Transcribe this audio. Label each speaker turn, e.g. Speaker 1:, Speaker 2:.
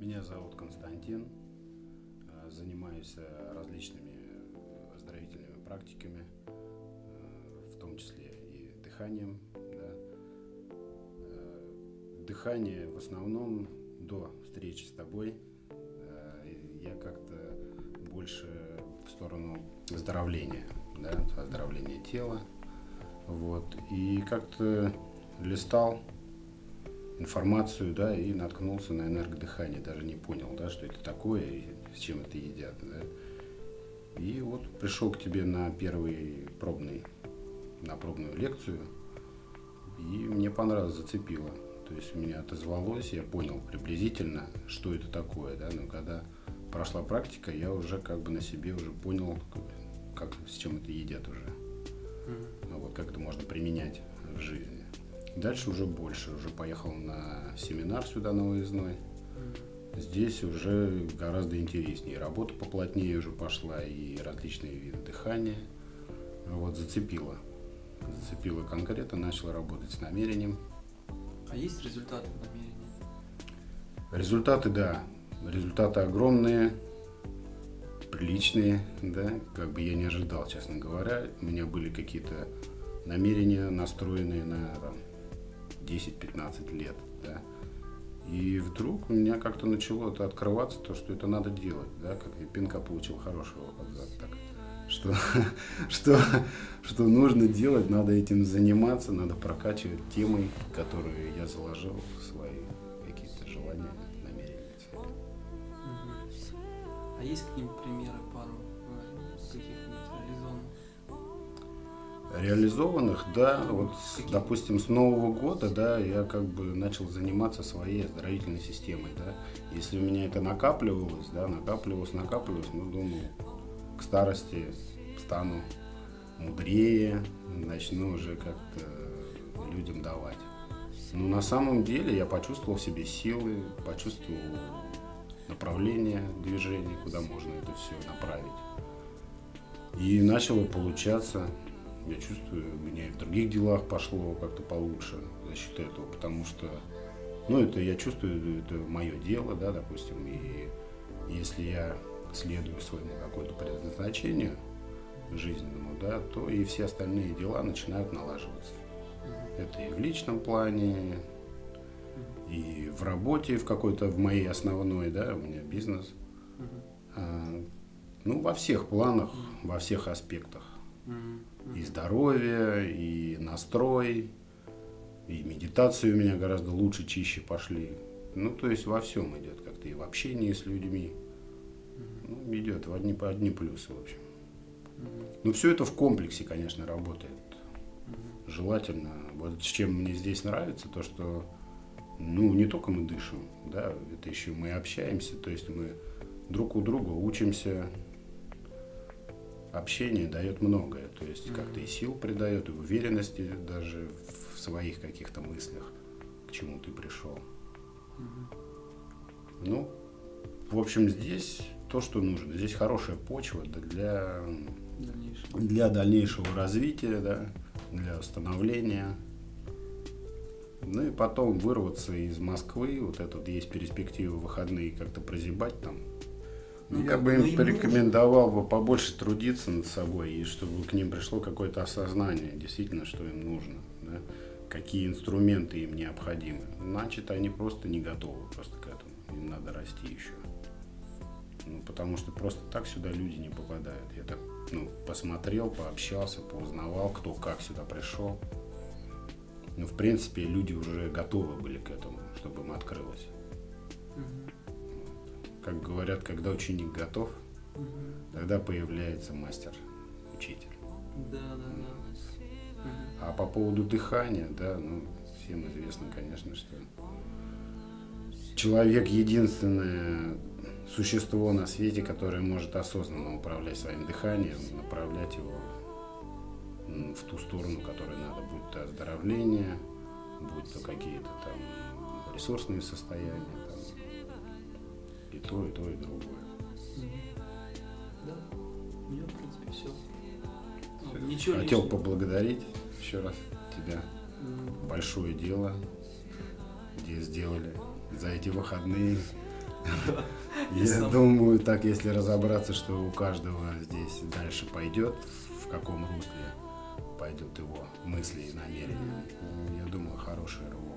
Speaker 1: Меня зовут Константин. Э, занимаюсь э, различными оздоровительными практиками, э, в том числе и дыханием. Да. Дыхание в основном до встречи с тобой я как-то больше в сторону оздоровления, да, оздоровления тела. Вот. И как-то листал информацию, да, и наткнулся на энергодыхание, даже не понял, да, что это такое и с чем это едят, да. И вот пришел к тебе на первый пробный, на пробную лекцию, и мне понравилось, зацепило. То есть у меня отозвалось, я понял приблизительно, что это такое, да, но когда прошла практика, я уже как бы на себе уже понял, как, с чем это едят уже. Mm-hmm. Вот как это можно применять в жизни. Дальше уже больше, уже поехал на семинар сюда на выездной. Здесь уже гораздо интереснее. Работа поплотнее уже пошла, и различные виды дыхания. Вот, зацепило. Зацепило конкретно, начал работать с намерением.
Speaker 2: А есть результаты намерения?
Speaker 1: Результаты, да. Результаты огромные, приличные, да. Как бы я не ожидал, честно говоря. У меня были какие-то намерения, настроенные на там, 10-15 лет, да. И вдруг у меня как-то начало это открываться, то, что это надо делать, да, как я пинка получил хорошего под так, что, что, что нужно делать, надо этим заниматься, надо прокачивать темы, которые я заложил в свои какие-то желания, намерения.
Speaker 2: А есть какие-нибудь примеры пару
Speaker 1: реализованных, да, вот, допустим, с Нового года, да, я как бы начал заниматься своей оздоровительной системой, да. Если у меня это накапливалось, да, накапливалось, накапливалось, ну, думаю, к старости стану мудрее, начну уже как-то людям давать. Но на самом деле я почувствовал в себе силы, почувствовал направление движения, куда можно это все направить. И начало получаться я чувствую, у меня и в других делах пошло как-то получше за счет этого, потому что, ну, это я чувствую, это мое дело, да, допустим, и если я следую своему какому-то предназначению жизненному, да, то и все остальные дела начинают налаживаться. Это и в личном плане, и в работе в какой-то, в моей основной, да, у меня бизнес. А, ну, во всех планах, во всех аспектах и здоровье, и настрой, и медитации у меня гораздо лучше, чище пошли. Ну, то есть во всем идет как-то, и в общении с людьми. Ну, идет в одни, одни плюсы, в общем. Но все это в комплексе, конечно, работает. Желательно. Вот чем мне здесь нравится, то что ну, не только мы дышим, да, это еще мы общаемся, то есть мы друг у друга учимся, общение дает многое. То есть как-то и сил придает, и уверенности даже в своих каких-то мыслях, к чему ты пришел. Ну, в общем, здесь то, что нужно. Здесь хорошая почва для дальнейшего, для дальнейшего развития, да, для становления. Ну и потом вырваться из Москвы, вот этот есть перспективы выходные как-то прозябать там, ну, я бы им порекомендовал бы побольше трудиться над собой, и чтобы к ним пришло какое-то осознание, действительно, что им нужно, да? какие инструменты им необходимы. Значит, они просто не готовы просто к этому, им надо расти еще. Ну, потому что просто так сюда люди не попадают. Я так ну, посмотрел, пообщался, поузнавал, кто как сюда пришел. Ну, в принципе, люди уже готовы были к этому, чтобы им открылось. Угу как говорят, когда ученик готов, угу. тогда появляется мастер, учитель.
Speaker 2: Да, да, да.
Speaker 1: А по поводу дыхания, да, ну, всем известно, конечно, что человек единственное существо на свете, которое может осознанно управлять своим дыханием, направлять его в ту сторону, которой надо, будь то оздоровление, будь то какие-то там ресурсные состояния, и то, и то, и другое.
Speaker 2: Да, у меня, в принципе, все.
Speaker 1: все. Ничего Хотел лишнего. поблагодарить еще раз тебя. Mm. Большое дело, где сделали за эти выходные. Я думаю, так если разобраться, что у каждого здесь дальше пойдет, в каком русле пойдет его мысли и намерения, я думаю, хороший рывок.